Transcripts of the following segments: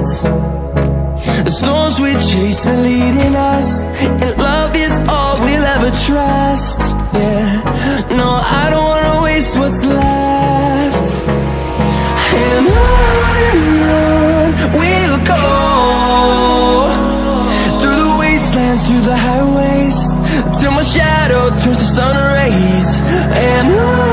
The storms we chase are leading us And love is all we'll ever trust. Yeah, no, I don't wanna waste what's left. And on and on we'll go. Through the wastelands, through the highways Till my shadow turns to sun rays. And on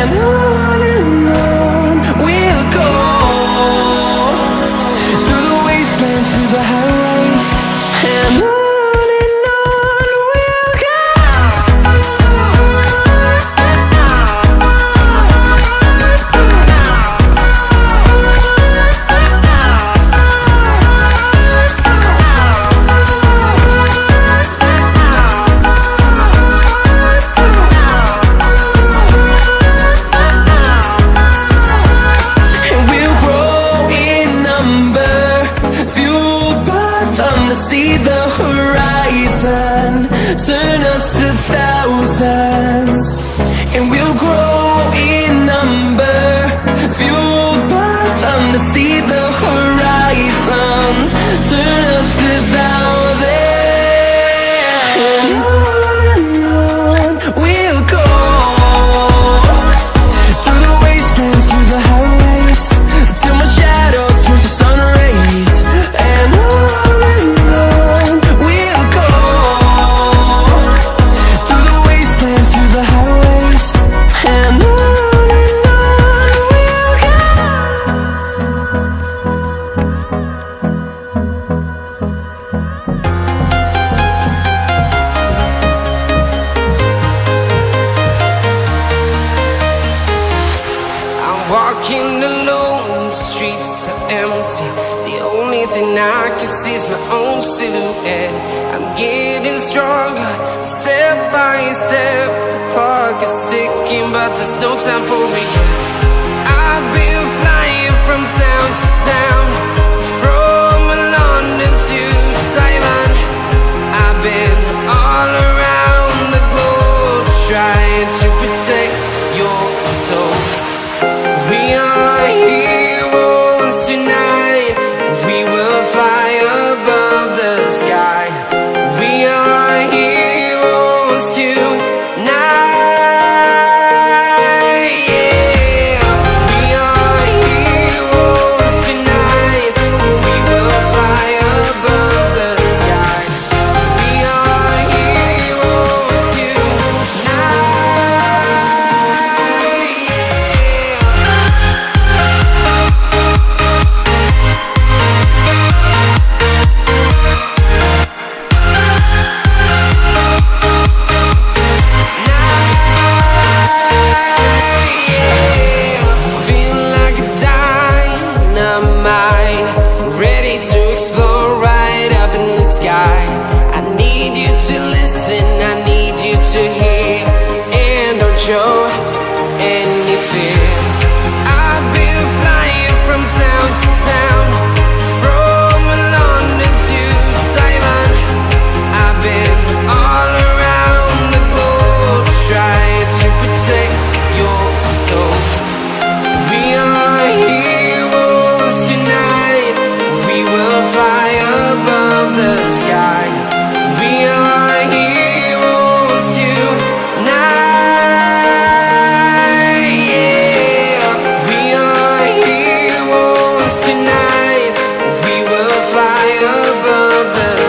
and Walking alone, the streets are empty. The only thing I can see is my own silhouette. I'm getting stronger, step by step. The clock is ticking, but there's no time for regrets. I've been flying from town to town, from London to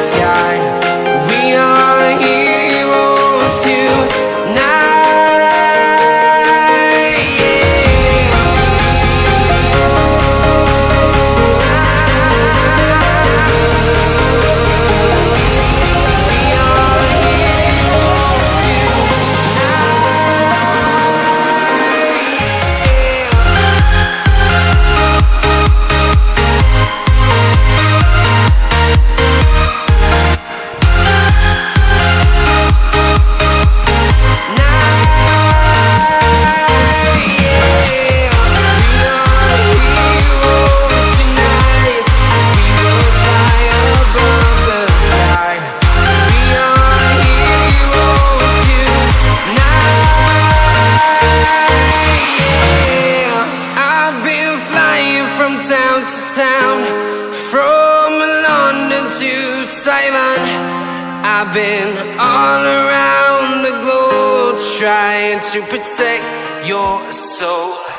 sky. Taiwan. I've been all around the globe trying to protect your soul.